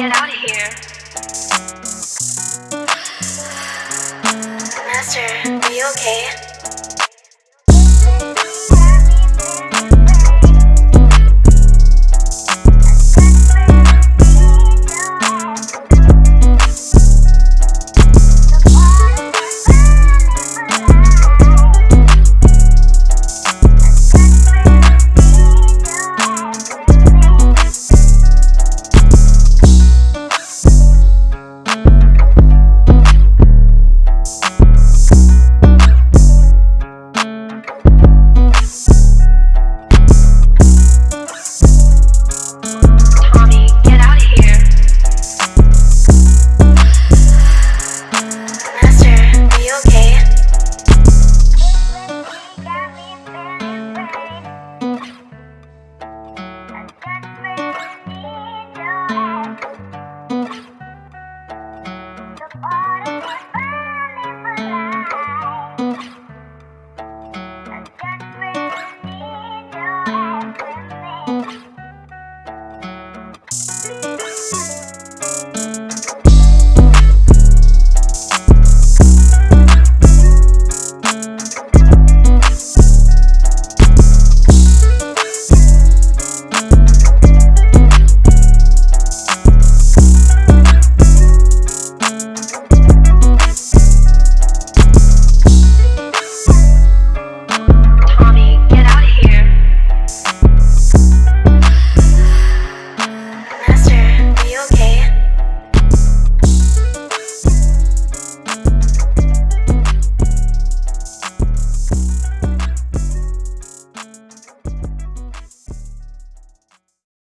get out of here. Master, are you okay?